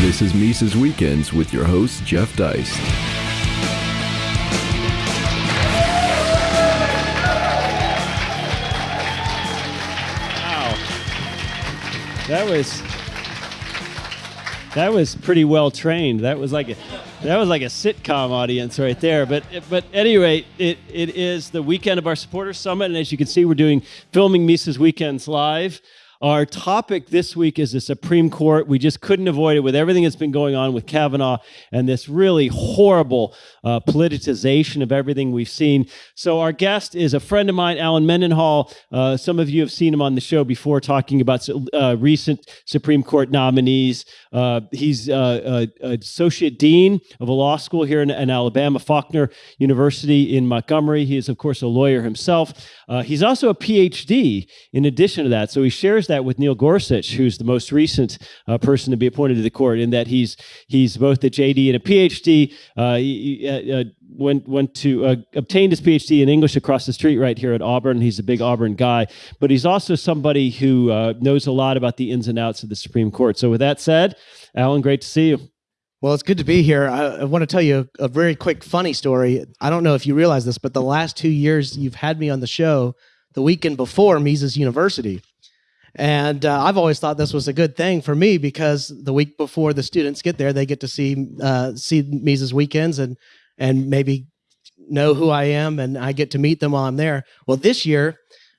This is Mises Weekends with your host, Jeff Deist. Wow. That was that was pretty well trained. That was like a that was like a sitcom audience right there. But but anyway, it it is the weekend of our supporters summit, and as you can see, we're doing filming Mises Weekends live. Our topic this week is the Supreme Court. We just couldn't avoid it with everything that's been going on with Kavanaugh and this really horrible uh, politicization of everything we've seen. So, our guest is a friend of mine, Alan Mendenhall. Uh, some of you have seen him on the show before talking about uh, recent Supreme Court nominees. Uh, he's uh, associate dean of a law school here in, in, Alabama, Faulkner University in Montgomery. He is, of course, a lawyer himself. Uh, he's also a PhD in addition to that. So, he shares that with Neil Gorsuch, who's the most recent uh, person to be appointed to the court, in that he's he's both a JD and a PhD. Uh, he, uh, uh, went went to uh, obtained his PhD in English across the street right here at Auburn. He's a big Auburn guy, but he's also somebody who knows a lot about the ins and outs of the Supreme Court. So, with that said, Alan, great to see you. Well, it's good to be here. I, I want to tell you a, a, very quick, funny story. I don't know if you realize this, but the last two years you've had me on the show, the weekend before Mises University. And uh, I've always thought this was a good thing for me because the week before the students get there, they get to see uh, see Mises weekends and and maybe know who I am, and I get to meet them while I'm there. Well, this year,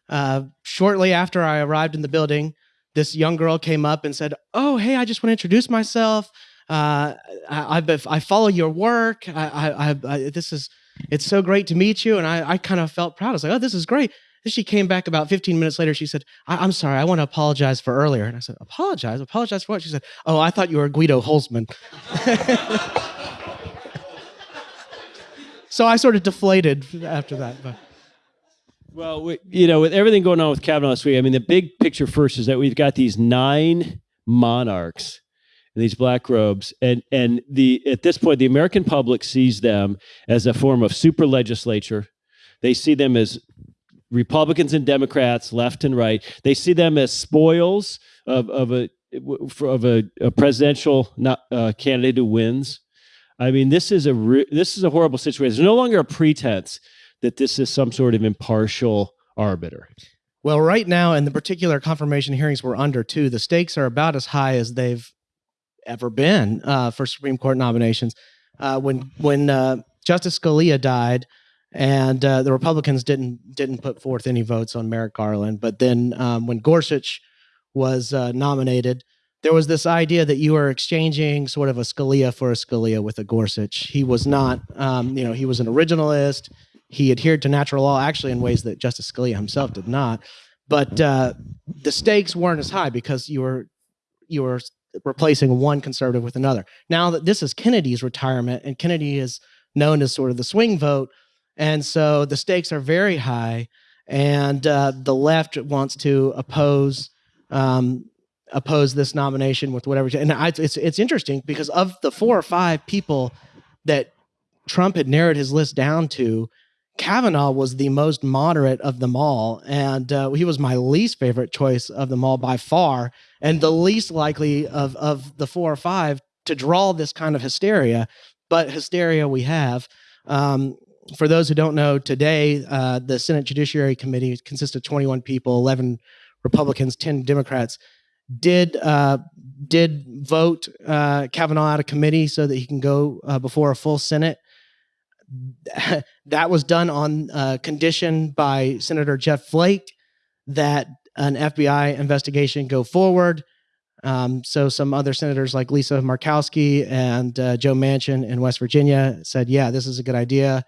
uh, shortly after I arrived in the building, this young girl came up and said, "Oh, hey, I just want to introduce myself. Uh, I, I, I follow your work. I, I, I, this is." It's so great to meet you. And I, I kind of felt proud. I was like, oh, this is great. Then she came back about 15 minutes later. She said, I- am sorry, I want to apologize for earlier. And I said, Apologize? Apologize for what? She said, Oh, I thought you were Guido Hülsmann. so I sort of deflated after that. But. Well, we, you know, with everything going on with Kavanaugh this week, I mean, the big picture first is that we've got these nine monarchs in these black robes, and and the at this point, the American public sees them as a form of super legislature. They see them as Republicans and Democrats, left and right, they see them as spoils of, of a of a, a presidential not, uh, candidate who wins. I mean, this is a this is a horrible situation. There's no longer a pretense that this is some sort of impartial arbiter. Well, right now, in the particular confirmation hearings we're under, too, the stakes are about as high as they've ever been uh, for Supreme Court nominations. Uh, when when uh, Justice Scalia died, and uh, the Republicans didn't didn't put forth any votes on Merrick Garland. But then um, when Gorsuch was uh, nominated, there was this idea that you were exchanging sort of a Scalia for a Scalia with a Gorsuch. He was not, um, you know, he was an originalist. He adhered to natural law actually in ways that Justice Scalia himself did not. But uh, the stakes weren't as high because you were you were replacing one conservative with another. Now that this is Kennedy's retirement, and Kennedy is known as sort of the swing vote and so the stakes are very high, and uh, the left wants to oppose um, oppose this nomination with whatever. And I, it's it's interesting because of the four or five people that Trump had narrowed his list down to, Kavanaugh was the most moderate of them all, and uh, he was my least favorite choice of them all by far, and the least likely of of the four or five to draw this kind of hysteria. But hysteria we have. Um, for those who don't know, today uh, the Senate Judiciary Committee consists of 21 people, 11 Republicans, 10 Democrats. Did uh, did vote uh, Kavanaugh out of committee so that he can go uh, before a full Senate. that was done on uh, condition by Senator Jeff Flake that an FBI investigation go forward. Um, so some other senators like Lisa Murkowski and uh, Joe Manchin in West Virginia said, "Yeah, this is a good idea."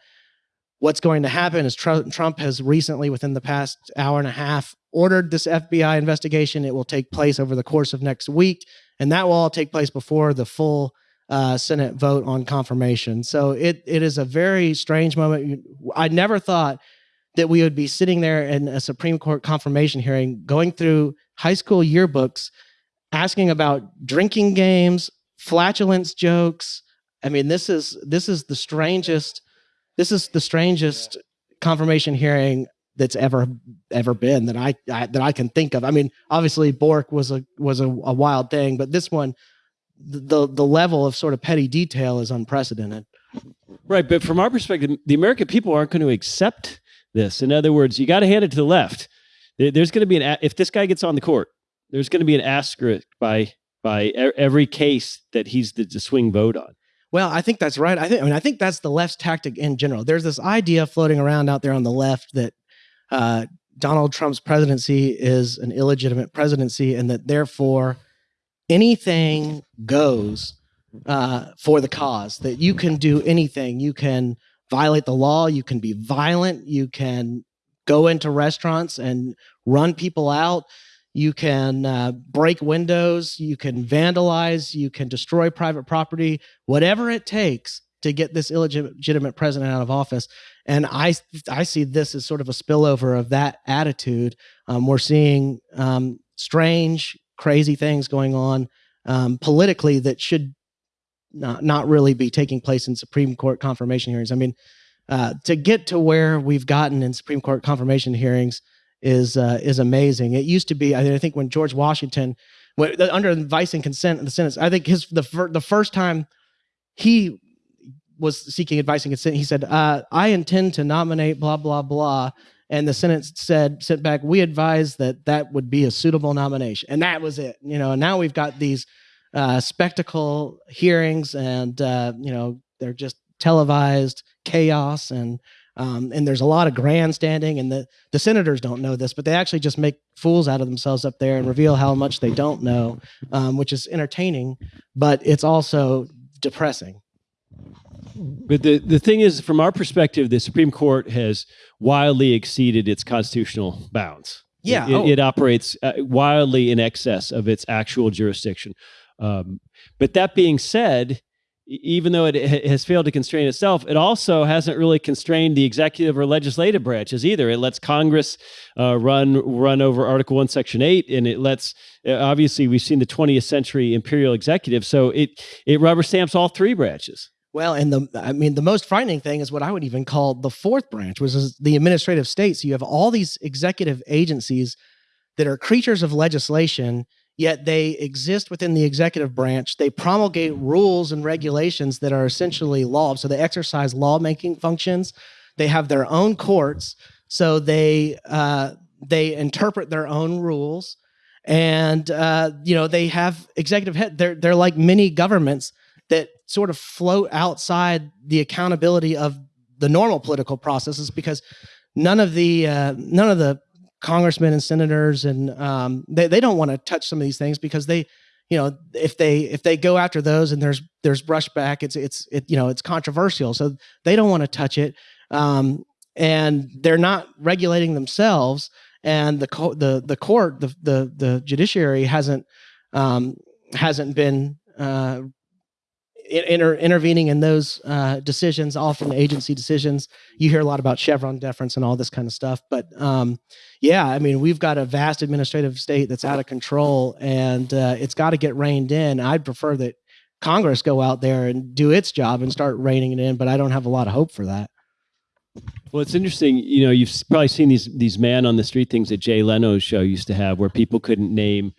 What's going to happen is Trump has recently, within the past hour and a half, ordered this FBI investigation. It will take place over the course of next week, and that will all take place before the full uh, Senate vote on confirmation. So it it is a very strange moment. I never thought that we would be sitting there in a Supreme Court confirmation hearing, going through high school yearbooks, asking about drinking games, flatulence jokes. I mean, this is this is the strangest this is the strangest confirmation hearing that's ever ever been that I, I, that I can think of. I mean, obviously Bork was a was a, a, wild thing, but this one the the level of sort of petty detail is unprecedented. Right, but from our perspective, the American people aren't going to accept this. In other words, you got to hand it to the left. There's going to be an if this guy gets on the court, there's going to be an asterisk by by every case that he's the, the swing vote on. Well, I think that's right. I think I mean I think that's the left's tactic in general. There's this idea floating around out there on the left that uh, Donald Trump's presidency is an illegitimate presidency, and that therefore anything goes uh, for the cause. That you can do anything. You can violate the law. You can be violent. You can go into restaurants and run people out. You can uh, break windows. You can vandalize. You can destroy private property. Whatever it takes to get this illegitimate president out of office. And I, I see this as sort of a spillover of that attitude. Um, we're seeing um, strange, crazy things going on um, politically that should not, not really be taking place in Supreme Court confirmation hearings. I mean, uh, to get to where we've gotten in Supreme Court confirmation hearings is uh, is amazing. It used to be, I think, when George Washington, when, under advice and consent in the Senate, I think his the fir- the first time he was seeking advice and consent, he said, uh, "I intend to nominate blah blah blah." And the Senate said, sent back, we advise that that would be a suitable nomination. And that was it. You know, now we've got these uh, spectacle hearings and, uh, you know, they're just televised chaos and um, and there's a lot of grandstanding and the, the senators don't know this but they actually just make fools out of themselves up there and reveal how much they don't know um, which is entertaining but it's also depressing but the, the thing is, from our perspective, the Supreme Court has wildly exceeded its constitutional bounds. Yeah. It, oh. it, operates uh, wildly in excess of its actual jurisdiction. Um, but that being said, even though it has failed to constrain itself, it also hasn't really constrained the executive or legislative branches either. It lets Congress uh, run run over Article One, Section Eight, and it lets uh, obviously we've seen the 20th century imperial executive, so it it rubber stamps all three branches. Well, and the I mean the most frightening thing is what I would even call the fourth branch, which is the administrative state. So you have all these executive agencies that are creatures of legislation, yet they exist within the executive branch. They promulgate rules and regulations that are essentially law. So they exercise lawmaking functions. They have their own courts, so they uh, they interpret their own rules, and uh, you know they have executive head. They're they're like mini governments that sort of float outside the accountability of the normal political processes because none of the uh, none of the congressmen and senators and um, they, they don't want to touch some of these things because they you know if they if they go after those and there's there's brushback it's it's it you know it's controversial. So they don't want to touch it um, and they're not regulating themselves and the co- the the court the the the judiciary hasn't um, hasn't been uh, inter, intervening in those uh, decisions, often agency decisions. You hear a lot about Chevron deference and all this kind of stuff. But um, yeah, I mean, we've got a vast administrative state that's out of control, and uh, it's got to get reined in. I'd prefer that Congress go out there and do its job and start reining it in, but I don't have a lot of hope for that. Well, it's interesting. You know, you've probably seen these these man on the street things that Jay Leno's show used to have, where people couldn't name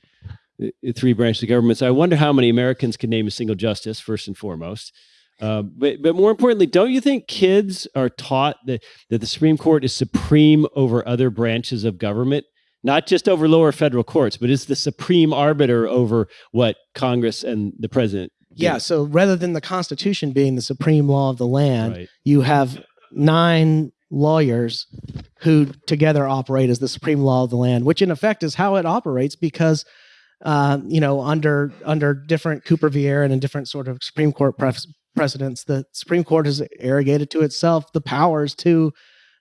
three branches of government. So I wonder how many Americans can name a single justice, first and foremost. Uh, but but more importantly, don't you think kids are taught that that the Supreme Court is supreme over other branches of government, not just over lower federal courts, but is the supreme arbiter over what Congress and the president? Do? Yeah. So rather than the Constitution being the supreme law of the land, right. you have nine lawyers who together operate as the supreme law of the land, which in effect is how it operates because uh, you know, under under different Cooper v. Aaron and different sort of Supreme Court pre- precedents, the Supreme Court has arrogated to itself the powers to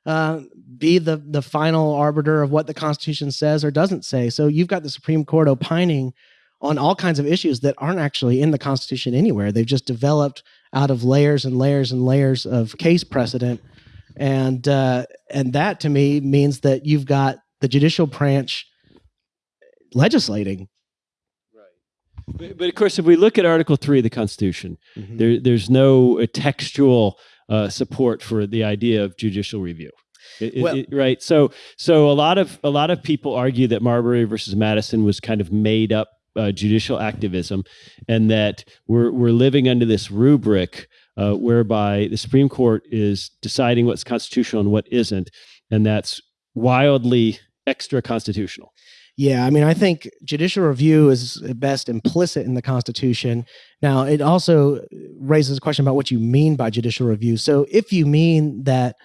uh, be the the final arbiter of what the Constitution says or doesn't say. So you've got the Supreme Court opining on all kinds of issues that aren't actually in the Constitution anywhere. They've just developed out of layers and layers and layers of case precedent, and uh, and that to me means that you've got the judicial branch legislating but, but, of course, if we look at Article Three of the Constitution, mm-hmm. there, there's no uh, textual uh, support for the idea of judicial review. It, well, it, right. So, so a lot of a lot of people argue that Marbury versus Madison was kind of made up uh, judicial activism, and that we're we're living under this rubric uh, whereby the Supreme Court is deciding what's constitutional and what isn't, and that's wildly extra constitutional. Yeah, I mean, I think judicial review is at best implicit in the Constitution. Now, it also raises a question about what you mean by judicial review. So, if you mean that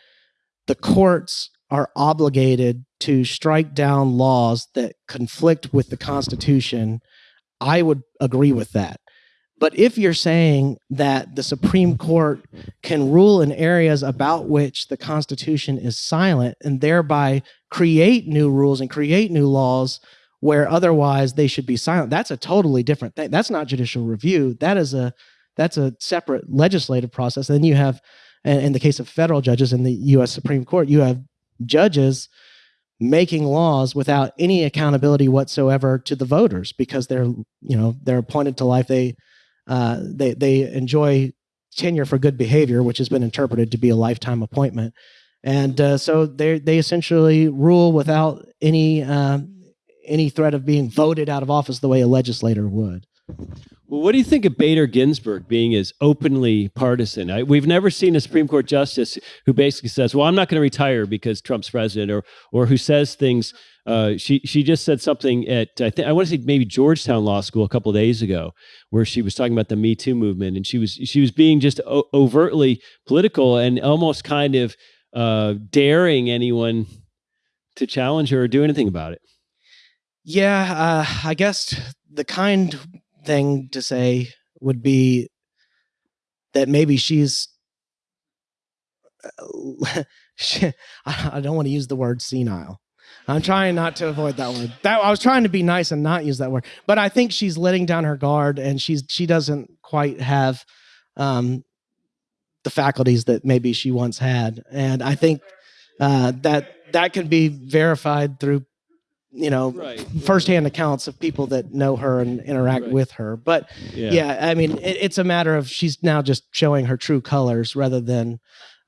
the courts are obligated to strike down laws that conflict with the Constitution, I would agree with that. But if you're saying that the Supreme Court can rule in areas about which the Constitution is silent and thereby create new rules and create new laws where otherwise they should be silent, that's a totally different thing. That's not judicial review. That is a that's a separate legislative process. Then you have, in the case of federal judges in the U.S. Supreme Court, you have judges making laws without any accountability whatsoever to the voters because they're you know they're appointed to life. They uh, they they enjoy tenure for good behavior, which has been interpreted to be a lifetime appointment, and uh, so they they essentially rule without any uh, any threat of being voted out of office the way a legislator would. Well, what do you think of Bader Ginsburg being as openly partisan? I, we've never seen a Supreme Court justice who basically says, "Well, I'm not going to retire because Trump's president," or or who says things uh, she she just said something at I think I want to say maybe Georgetown Law School a couple of days ago, where she was talking about the Me Too movement, and she was she was being just overtly political and almost kind of uh, daring anyone to challenge her or do anything about it. Yeah, uh, I guess the kind thing to say would be that maybe she's. she, I don't want to use the word senile I'm trying not to avoid that word. That I was trying to be nice and not use that word, but I think she's letting down her guard, and she's she doesn't quite have um, the faculties that maybe she once had, and I think uh, that that can be verified through you know right. firsthand accounts of people that know her and interact right. with her. But yeah, yeah I mean, it, it's a matter of she's now just showing her true colors rather than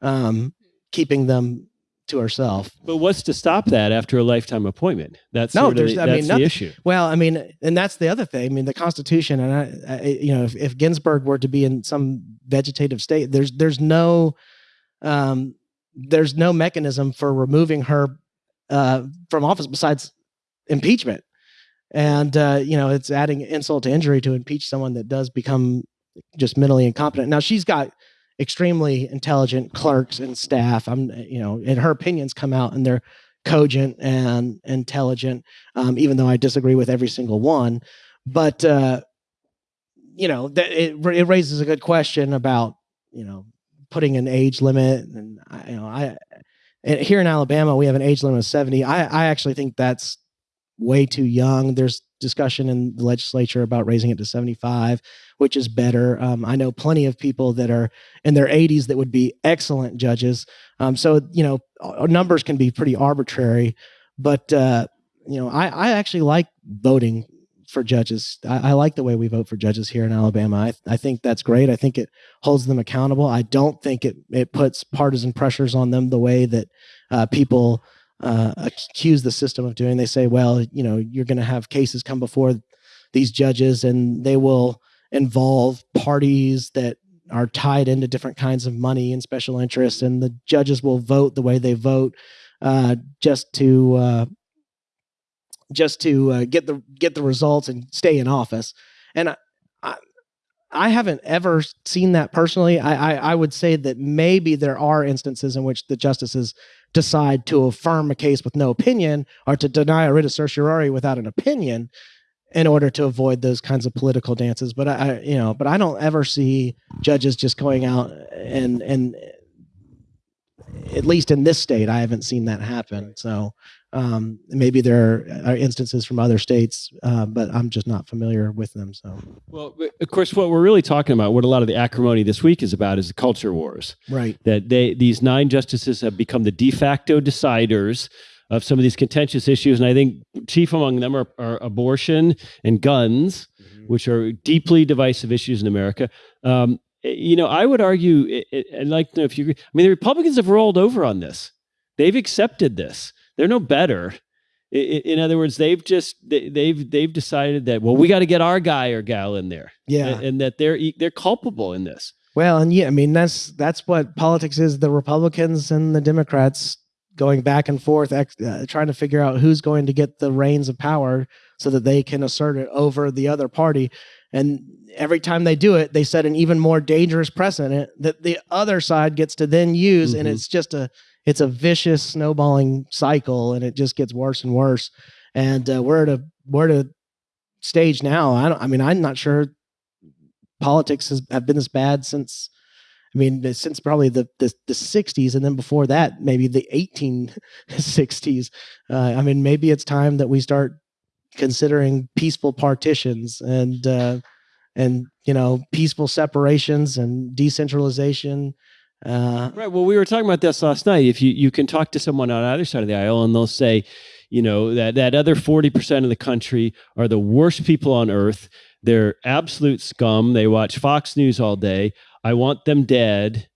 um, keeping them to herself. But what's to stop that after a lifetime appointment? That's no, there's, the, I mean, the issue. Well, I mean, and that's the other thing. I mean, the Constitution, and I, I you know, if, if, Ginsburg were to be in some vegetative state, there's there's no, um, there's no mechanism for removing her uh, from office besides impeachment. And uh, you know, it's adding insult to injury to impeach someone that does become just mentally incompetent. Now she's got extremely intelligent clerks and staff. I'm, you know, and her opinions come out and they're cogent and intelligent, um, even though I disagree with every single one. But uh, you know, that it, it raises a good question about you know putting an age limit, and you know, I here in Alabama we have an age limit of seventy. I I actually think that's way too young. There's discussion in the legislature about raising it to 75, which is better. Um, I know plenty of people that are in their 80s that would be excellent judges. Um, so, you know, numbers can be pretty arbitrary, but, uh, you know, I, I actually like voting for judges. I, I, like the way we vote for judges here in Alabama. I, I think that's great. I think it holds them accountable. I don't think it, it puts partisan pressures on them the way that uh, people uh, accuse the system of doing. They say, well, you know, you're going to have cases come before these judges and they will involve parties that are tied into different kinds of money and special interests, and the judges will vote the way they vote uh, just to uh, just to uh, get the get the results and stay in office. And I haven't ever seen that personally. I, I, I would say that maybe there are instances in which the justices decide to affirm a case with no opinion or to deny a writ of certiorari without an opinion in order to avoid those kinds of political dances. But I, you know, but I don't ever see judges just going out and and at least in this state, I haven't seen that happen. So um, maybe there are instances from other states, uh, but I'm just not familiar with them. So, well, of course, what we're really talking about, what a lot of the acrimony this week is about, is the culture wars. Right. That they these nine justices have become the de facto deciders of some of these contentious issues, and I think chief among them are, are abortion and guns, mm-hmm. which are deeply divisive issues in America. Um, you know, I would argue, I'd like to know if you. I mean, the Republicans have rolled over on this; they've accepted this they're no better. In other words, they've just they've they've decided that well, we got to get our guy or gal in there, yeah, and, that they're they're culpable in this. Well, and yeah, I mean that's that's what politics is. The Republicans and the Democrats going back and forth, uh, trying to figure out who's going to get the reins of power so that they can assert it over the other party. And every time they do it, they set an even more dangerous precedent that the other side gets to then use, mm-hmm. and it's just a it's a vicious snowballing cycle, and it just gets worse and worse. And uh, we're at a we're at a stage now. I don't. I mean, I'm not sure politics has have been this bad since. I mean, since probably the, the, the 60s, and then before that, maybe the 1860s. Uh, I mean, maybe it's time that we start considering peaceful partitions and uh, and you know peaceful separations and decentralization uh, right. Well, we were talking about this last night. If you, you can talk to someone on either side of the aisle and they'll say, you know, that, that other 40% of the country are the worst people on earth. They're absolute scum. They watch Fox News all day. I want them dead.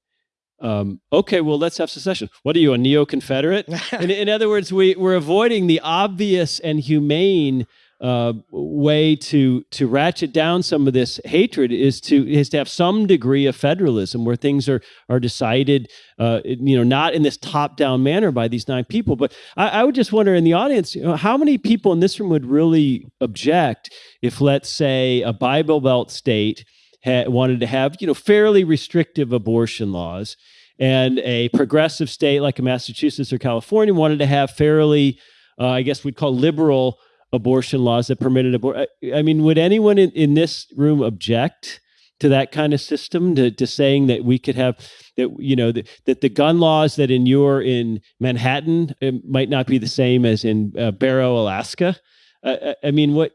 Um, okay, well, let's have secession. What are you, a neo Confederate? in, in other words, we, we're avoiding the obvious and humane uh, way to to ratchet down some of this hatred is to is to have some degree of federalism where things are are decided, uh, you know, not in this top down manner by these nine people. But I, I would just wonder in the audience, you know, how many people in this room would really object if, let's say, a Bible Belt state had, wanted to have you know fairly restrictive abortion laws. And a progressive state like Massachusetts or California wanted to have fairly, uh, I guess we'd call liberal abortion laws that permitted abortion. I mean, would anyone in, in this room object to that kind of system to, to saying that we could have that you know that, that the gun laws that inure in Manhattan might not be the same as in uh, Barrow, Alaska? Uh, I mean, what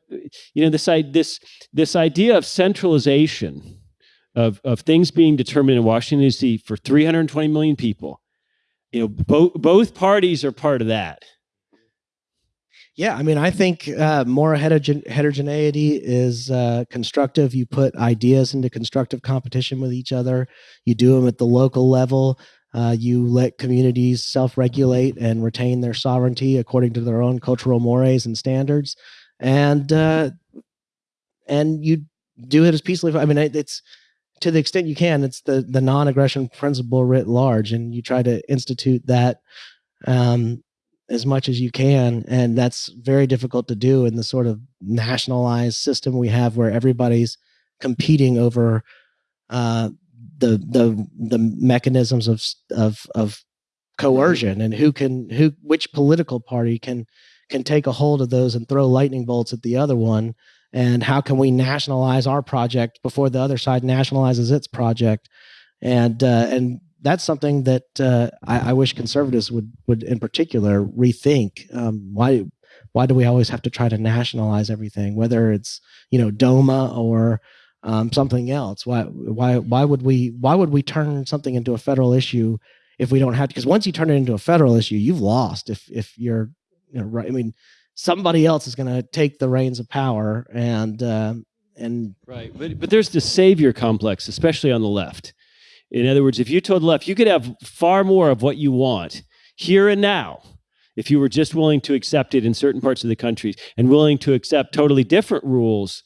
you know this this this idea of centralization of of things being determined in Washington D.C. for 320 million people. You know, both both parties are part of that. Yeah, I mean, I think uh, more heterogen- heterogeneity is uh, constructive. You put ideas into constructive competition with each other. You do them at the local level. Uh, you let communities self-regulate and retain their sovereignty according to their own cultural mores and standards, and uh, and you do it as peacefully. I mean, it's to the extent you can. It's the the non-aggression principle writ large, and you try to institute that um, as much as you can and that's very difficult to do in the sort of nationalized system we have where everybody's competing over uh, the the the mechanisms of of of coercion and who can who which political party can can take a hold of those and throw lightning bolts at the other one and how can we nationalize our project before the other side nationalizes its project? And uh, and that's something that uh, I, I, wish conservatives would would in particular rethink. Um, why why do we always have to try to nationalize everything, whether it's you know DOMA or um, something else? Why why why would we why would we turn something into a federal issue if we don't have to? Because once you turn it into a federal issue, you've lost. If if you're you know, right, I mean, somebody else is going to take the reins of power and. Uh, and right, but but there's the savior complex, especially on the left in other words, if you told left, you could have far more of what you want here and now if you were just willing to accept it in certain parts of the country and willing to accept totally different rules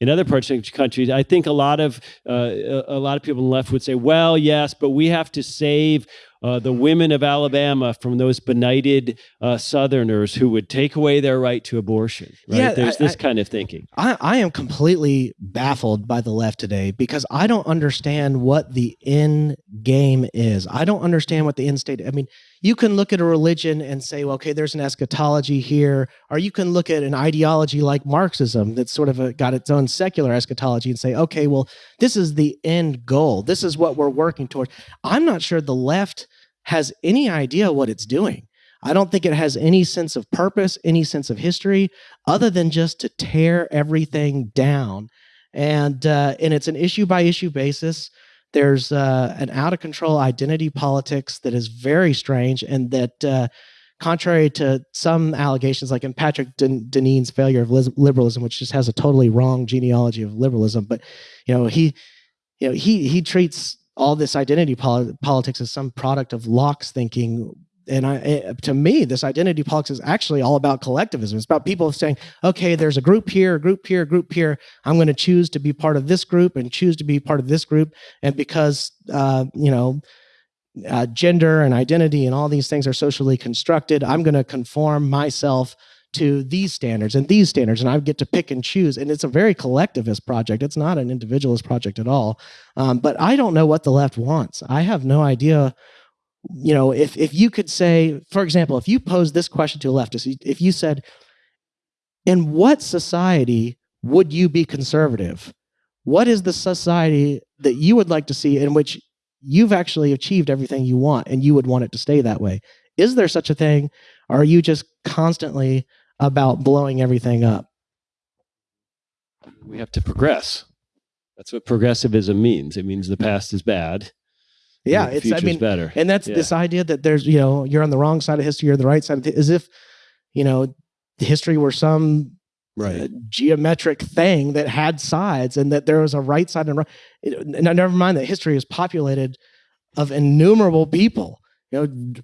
in other parts of the country. I think a lot of uh, a lot of people on the left would say, "Well, yes, but we have to save uh, the women of Alabama from those benighted uh, Southerners who would take away their right to abortion. Right? Yeah, There's I, this I, kind of thinking. I, I am completely baffled by the left today because I don't understand what the end game is. I don't understand what the end state. I mean, you can look at a religion and say, well, okay, there's an eschatology here, or you can look at an ideology like Marxism that's sort of a, got its own secular eschatology and say, okay, well, this is the end goal. This is what we're working toward. I'm not sure the left has any idea what it's doing. I don't think it has any sense of purpose, any sense of history, other than just to tear everything down. And uh, and it's an issue by issue basis. There's uh, an out of control identity politics that is very strange, and that uh, contrary to some allegations, like in Patrick Deneen's failure of liberalism, which just has a totally wrong genealogy of liberalism, but you know he, you know he he treats all this identity pol- politics as some product of Locke's thinking and I, it, to me, this identity politics is actually all about collectivism. It's about people saying, okay, there's a group here, a group here, a group here. I'm going to choose to be part of this group and choose to be part of this group. And because, uh, you know, uh, gender and identity and all these things are socially constructed, I'm going to conform myself to these standards and these standards, and I get to pick and choose. And it's a very collectivist project. It's not an individualist project at all. Um, but I don't know what the left wants. I have no idea you know, if if you could say, for example, if you pose this question to a leftist, if you said, in what society would you be conservative? What is the society that you would like to see in which you've actually achieved everything you want and you would want it to stay that way? Is there such a thing? Or are you just constantly about blowing everything up? We have to progress. That's what progressivism means. It means the past is bad yeah, it's I mean better. And that's yeah. this idea that there's, you know, you're on the wrong side of history, you're the right side of as if, you know, history were some right. Uh, geometric thing that had sides and that there was a right side and right. And never mind that history is populated of innumerable people, you know,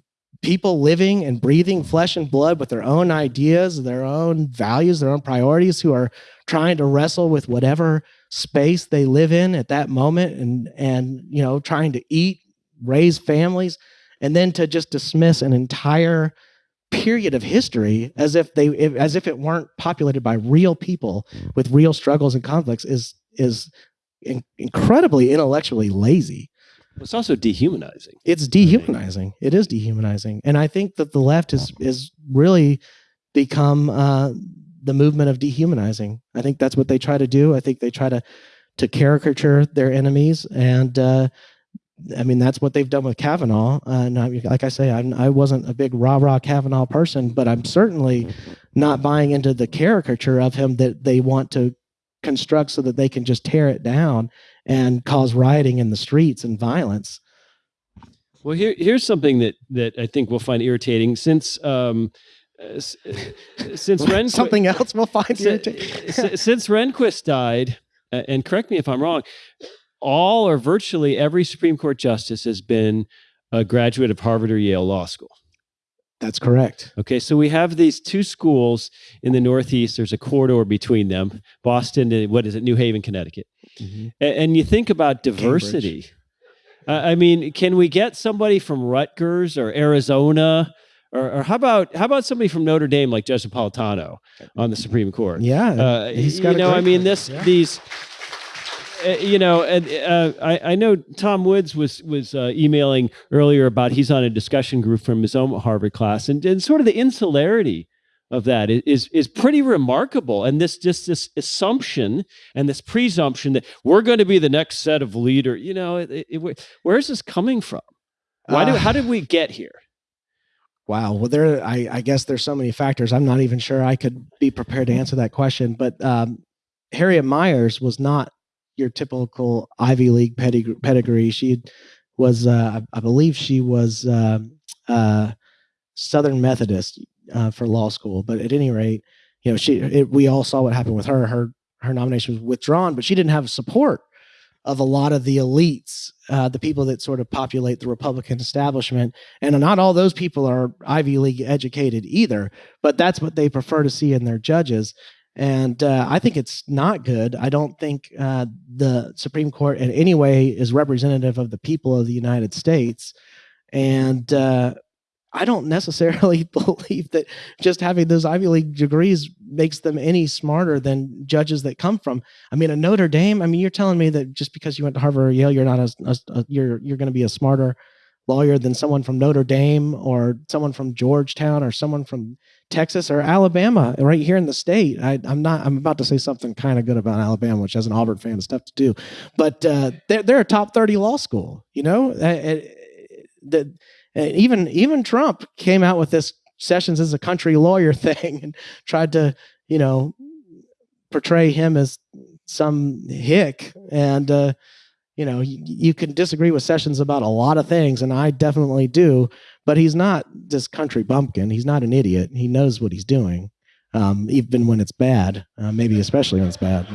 people living and breathing flesh and blood with their own ideas, their own values, their own priorities, who are trying to wrestle with whatever space they live in at that moment and and you know trying to eat raise families, and then to just dismiss an entire period of history as if they as if it weren't populated by real people with real struggles and conflicts is is in, incredibly intellectually lazy. It's also dehumanizing. It's dehumanizing. It is dehumanizing, and I think that the left is is really become uh, the movement of dehumanizing. I think that's what they try to do. I think they try to to caricature their enemies and uh, I mean, that's what they've done with Kavanaugh. Uh, and I, like I say, I'm, I wasn't a big rah rah Kavanaugh person, but I'm certainly not buying into the caricature of him that they want to construct so that they can just tear it down and cause rioting in the streets and violence. Well, here, here's something that that I think we'll find irritating since. Um, uh, since something else we'll find irritating. since Rehnquist died, and correct me if I'm wrong, all or virtually every Supreme Court justice has been a graduate of Harvard or Yale Law School. That's correct. Okay, so we have these two schools in the Northeast. There's a corridor between them, Boston and what is it, New Haven, Connecticut. Mm-hmm. And, and, you think about diversity. Uh, I mean, can we get somebody from Rutgers or Arizona? Or, or, how about how about somebody from Notre Dame like Judge Napolitano on the Supreme Court? Yeah, uh, he's got. You know, I mean, this yeah. these uh, you know, and uh, I, I, know Tom Woods was was uh, emailing earlier about he's on a discussion group from his own Harvard class, and, and sort of the insularity of that is is pretty remarkable. And this just this assumption and this presumption that we're going to be the next set of leader. You know, it, it, where's this coming from? Why do uh, how did we get here? Wow. Well, there. I, I, guess there's so many factors. I'm not even sure I could be prepared to answer that question. But um, Harriet Miers was not your typical Ivy League pedigree. pedigree. She was, uh, I believe, she was uh, uh, Southern Methodist uh, for law school. But at any rate, you know, she it, we all saw what happened with her. Her her nomination was withdrawn, but she didn't have support of a lot of the elites, uh, the people that sort of populate the Republican establishment. And not all those people are Ivy League educated either, but that's what they prefer to see in their judges. And uh, I think it's not good. I don't think uh, the Supreme Court in any way is representative of the people of the United States. And uh, I don't necessarily believe that just having those Ivy League degrees makes them any smarter than judges that come from. I mean, a Notre Dame. I mean, you're telling me that just because you went to Harvard or Yale, you're not as, as a, you're you're going to be a smarter lawyer than someone from Notre Dame or someone from Georgetown or someone from Texas or Alabama, right here in the state. I, am not. I'm about to say something kind of good about Alabama, which as an Auburn fan is tough to do, but uh, they're they're a top thirty law school. You know, uh, uh, even even Trump came out with this Sessions is a country lawyer thing and tried to you know portray him as some hick and. Uh, you know, you, can disagree with Sessions about a lot of things, and I definitely do but he's not this country bumpkin. He's not an idiot. He knows what he's doing, um, even when it's bad, uh, maybe especially when it's bad.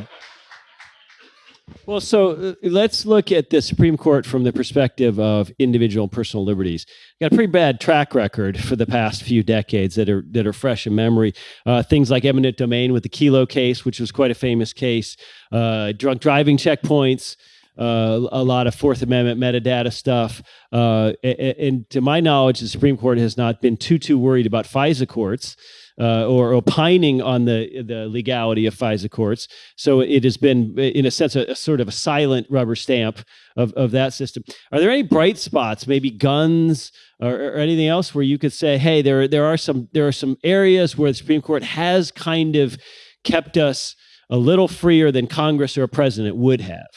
Well, so uh, let's look at the Supreme Court from the perspective of individual and personal liberties. Got a pretty bad track record for the past few decades that are that are fresh in memory. Uh, things like eminent domain with the Kelo case, which was quite a famous case. Uh, drunk driving checkpoints. Uh, a lot of Fourth Amendment metadata stuff. Uh, and, and, to my knowledge, the Supreme Court has not been too too worried about FISA courts uh, or opining on the the legality of FISA courts. So it has been, in a sense, a, a, sort of a silent rubber stamp of, of that system. Are there any bright spots, maybe guns or, or anything else, where you could say, hey, there there are some there are some areas where the Supreme Court has kind of kept us a little freer than Congress or a president would have.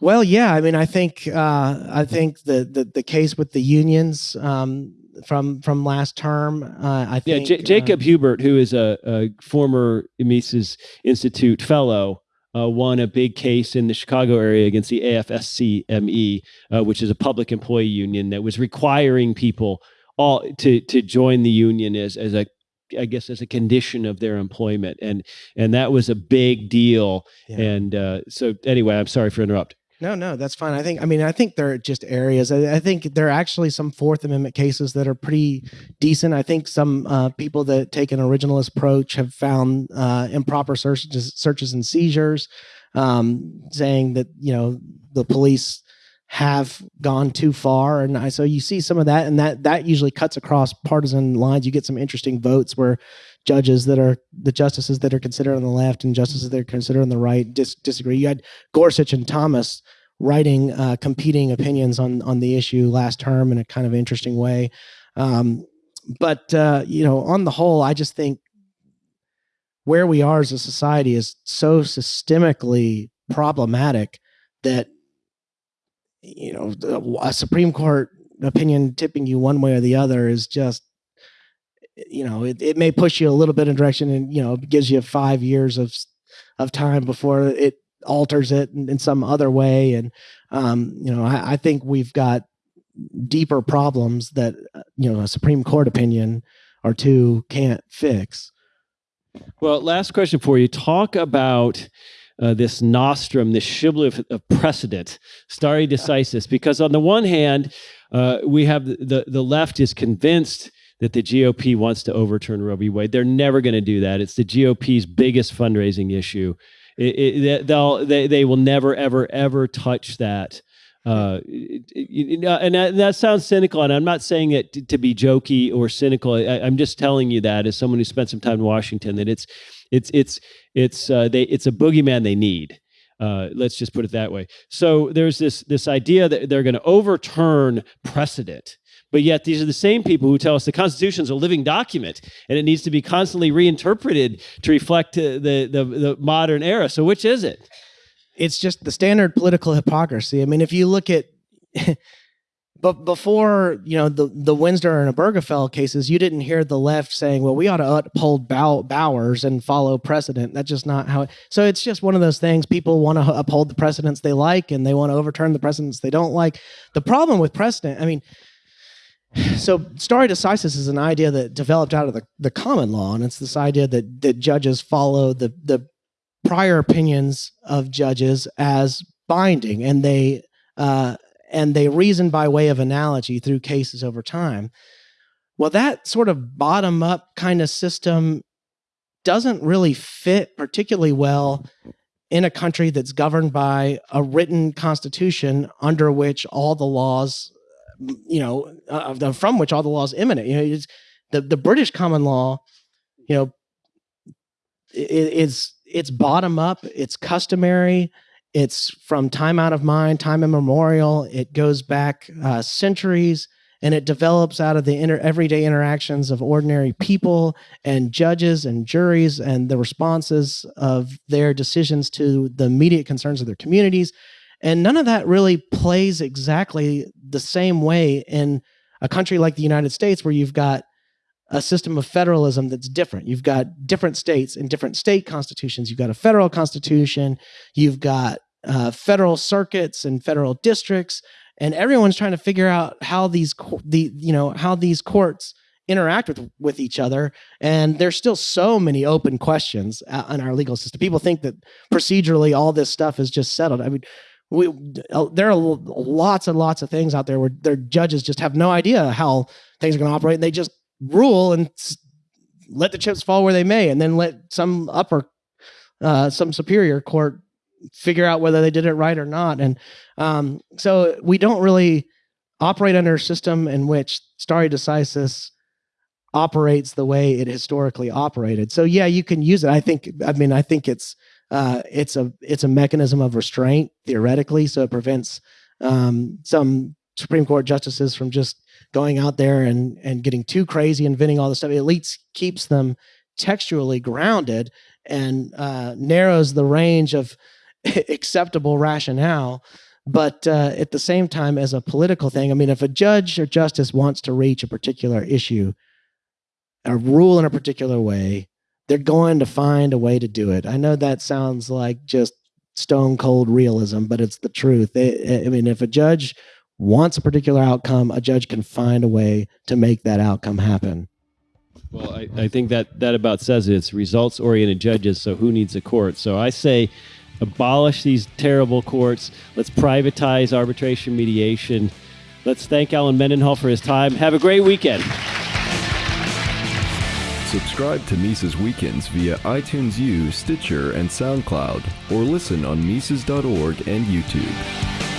Well, yeah. I mean, I think uh, I think the, the the case with the unions um, from from last term. Uh, I think yeah, J- Jacob uh, Huebert, who is a, a former Mises Institute fellow, uh, won a big case in the Chicago area against the AFSCME, uh, which is a public employee union that was requiring people all to to join the union as as a I guess as a condition of their employment, and and that was a big deal. Yeah. And uh, so anyway, I'm sorry for interrupting. No, no, that's fine. I think, I mean, I think there are just areas. I, I, think there are actually some Fourth Amendment cases that are pretty decent. I think some uh, people that take an originalist approach have found uh, improper searches, searches and seizures, um, saying that you know the police have gone too far, and I, so you see some of that, and that that usually cuts across partisan lines. You get some interesting votes where judges that are the justices that are considered on the left and justices that are considered on the right dis- disagree. You had Gorsuch and Thomas writing uh, competing opinions on on the issue last term in a kind of interesting way. Um, but uh, you know, on the whole, I just think where we are as a society is so systemically problematic that you know a Supreme Court opinion tipping you one way or the other is just you know it, it may push you a little bit in direction and you know gives you five years of of time before it alters it in, in some other way. And um, you know, I, I, think we've got deeper problems that uh, you know a Supreme Court opinion or two can't fix. Well, last question for you. Talk about uh, this nostrum, this shibboleth of precedent, stare decisis, because on the one hand, uh, we have the, the, left is convinced that the GOP wants to overturn Roe v. Wade. They're never going to do that. It's the GOP's biggest fundraising issue. It, it, they'll they they will never ever ever touch that. Uh, and that, that, sounds cynical, and I'm not saying it to, to be jokey or cynical. I, am just telling you that as someone who spent some time in Washington, that it's it's it's it's uh, they it's a boogeyman they need. Uh, let's just put it that way. So there's this this idea that they're going to overturn precedent but yet, these are the same people who tell us the Constitution is a living document and it needs to be constantly reinterpreted to reflect the, the, the modern era. So, which is it? It's just the standard political hypocrisy. I mean, if you look at, but before you know the the Windsor and Obergefell cases, you didn't hear the left saying, "Well, we ought to uphold Bow- Bowers and follow precedent." That's just not how. It, so it's just one of those things. People want to uphold the precedents they like, and they want to overturn the precedents they don't like. The problem with precedent, I mean so stare decisis is an idea that developed out of the, the common law and it's this idea that, that judges follow the, the prior opinions of judges as binding and they uh, and they reason by way of analogy through cases over time well that sort of bottom up kind of system doesn't really fit particularly well in a country that's governed by a written constitution under which all the laws you know, uh, from which all the laws emanate. You know, the the British common law, you know, it, it's it's bottom up, it's customary, it's from time out of mind, time immemorial. It goes back uh, centuries, and it develops out of the everyday interactions of ordinary people and judges and juries and the responses of their decisions to the immediate concerns of their communities. And none of that really plays exactly the same way in a country like the United States, where you've got a system of federalism that's different. You've got different states and different state constitutions. You've got a federal constitution. You've got uh, federal circuits and federal districts, and everyone's trying to figure out how these the you know how these courts interact with with each other and there's still so many open questions uh, in our legal system. People think that procedurally all this stuff is just settled. I mean we uh, there are lots and lots of things out there where their judges just have no idea how things are going to operate and they just rule and let the chips fall where they may and then let some upper uh, some superior court figure out whether they did it right or not and um, so we don't really operate under a system in which stare decisis operates the way it historically operated. So yeah, you can use it. I think. I mean, I think it's uh, it's a it's a mechanism of restraint theoretically, so it prevents um, some Supreme Court justices from just going out there and and getting too crazy, inventing all this stuff. It at least keeps them textually grounded and uh, narrows the range of acceptable rationale. But uh, at the same time, as a political thing, I mean, if a judge or justice wants to reach a particular issue, a rule in a particular way, they're going to find a way to do it. I know that sounds like just stone cold realism, but it's the truth. I mean, if a judge wants a particular outcome, a judge can find a way to make that outcome happen. Well, I, I think that that about says it. It's results oriented judges. So who needs a court? So I say abolish these terrible courts. Let's privatize arbitration mediation. Let's thank Alan Mendenhall for his time. Have a great weekend. Subscribe to Mises Weekends via iTunes U, Stitcher, and SoundCloud, or listen on Mises.org and YouTube.